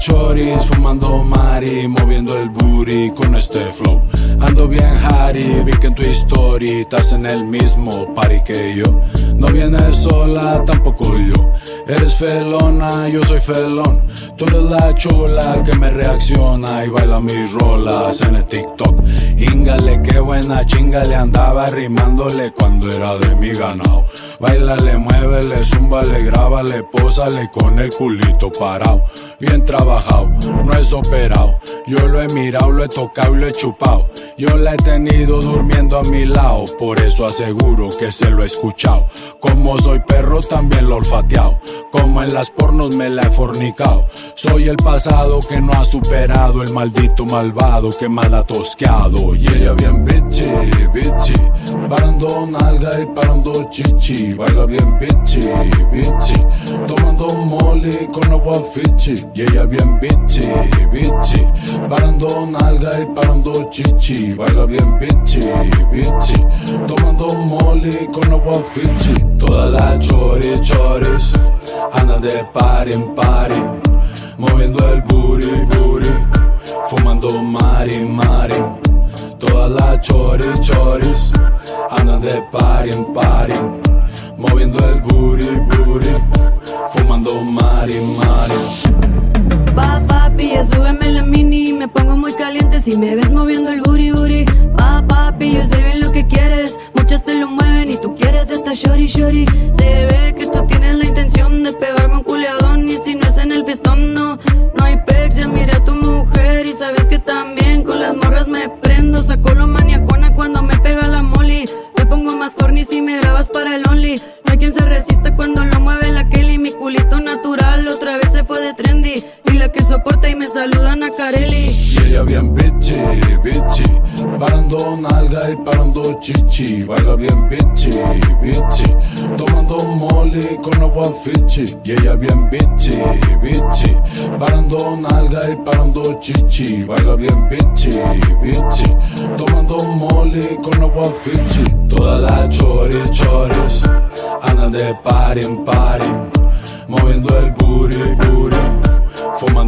choris, fumando mari, moviendo el booty con este flow. Ando bien Harry, vi que en tu story estás en el mismo party que yo. No vienes sola, tampoco yo. Eres felona, yo soy felón. Tú eres la chula que me reacciona y baila mis rolas en el TikTok. Íngale, qué buena chinga le andaba rimándole cuando era de mi ganado. Bailale, muévele, zúmbale, grábale, pósale con el culito parado. Bien trabajado, no es operado. Yo lo he mirado, lo he tocado y lo he chupado. Yo la he tenido durmiendo a mi lado, por eso aseguro que se lo he escuchado. Como soy perro, también lo olfateado. Como en las pornos me la he fornicado. Soy el pasado que no ha superado, el maldito malvado que mal ha tosqueado. Y ella bien bitchy, bitchy. Parando nalga y parando chichi. Baila bien bitchy, bitchy. Tomando molly con agua fichi. Y ella bien bitchy, bitchy. Parando nalga y parando chichi. Baila bien bitchy, bitchy. Tomando molly con agua fichi. Toda la choris, choris. Anda de par en party. Moviendo el booty, booty. Fumando mari, mari. Todas las choris, choris. Andan de party en party. Moviendo el booty, booty. Fumando mari, mari. Súbeme la mini Me pongo muy caliente si me ves moviendo el booty, booty. Pa, papi, yo sé bien lo que quieres. Muchas te lo mueven y tú quieres esta shorty, shorty. Se ve que tú tienes la intención de pegarme un culeadón Y si no es en el pistón, no, no hay pex Ya miré a tu mujer y sabes que también Con las morras me prendo, saco lo maniacona cuando me pega la molly. Me pongo más corny si me grabas para el only. No hay quien se resista cuando lo soporta y me saludan a Carelli Y ella bien bitchy, bitchy. Parando nalga y parando chichi. Baila bien bitchy, bitchy. Tomando molly con agua fichi. Y ella bien bitchy, bitchy. Parando nalga y parando chichi. Baila bien bitchy, bitchy. Tomando molly con agua fichi. Todas las choris, choris. Andan de party en party.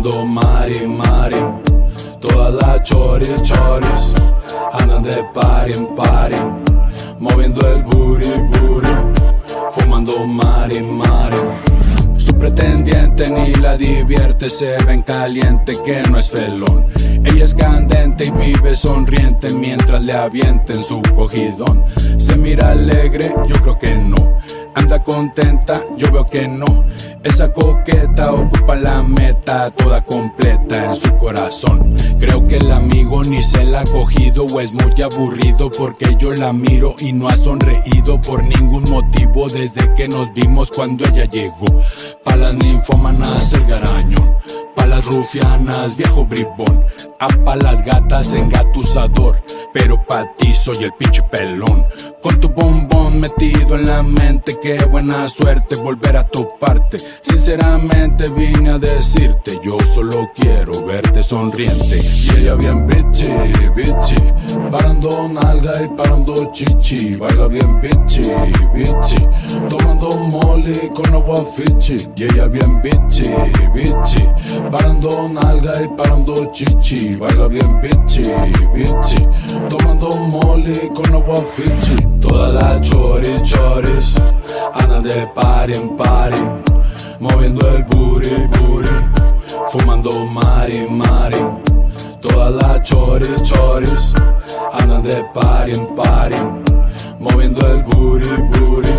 Fumando mari, mari. Todas las choris, choris. Andan de party en party. Moviendo el booty, booty. Fumando mari, mari. Su pretendiente ni la divierte, se ven caliente que no es felón. Ella es candente y vive sonriente mientras le avienten su cogidón. Se mira alegre, yo creo que no. Anda contenta, yo veo que no. Esa coqueta ocupa la meta toda completa en su corazón. Creo que el amigo ni se la ha cogido o es muy aburrido porque yo la miro y no ha sonreído por ningún motivo desde que nos vimos cuando ella llegó. Pa' las ninfomanas el garañón. Pa' las rufianas, viejo bribón. A pa' las gatas, engatusador. Pero pa' ti soy el pinche pelón. Con tu bombón metido en la mente, qué buena suerte volver a toparte. Sinceramente vine a decirte, yo solo quiero verte sonriente. Y ella bien bitchy, bitchy. Parando nalga y parando chichi. Baila bien bitchy, bitchy. Tomando molly con agua fichi. Y ella bien bitchy, bitchy. Parando nalga y parando chichi pichi, baila bien pichi, pichi. Tomando mole con agua fichi. Todas las chori choris, anda de pari en pari. Moviendo el booty, booty. Fumando mari, mari. Todas las choris choris, anda de party en pari. Moviendo el booty, booty.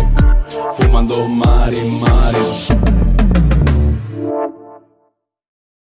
Fumando mari, mari.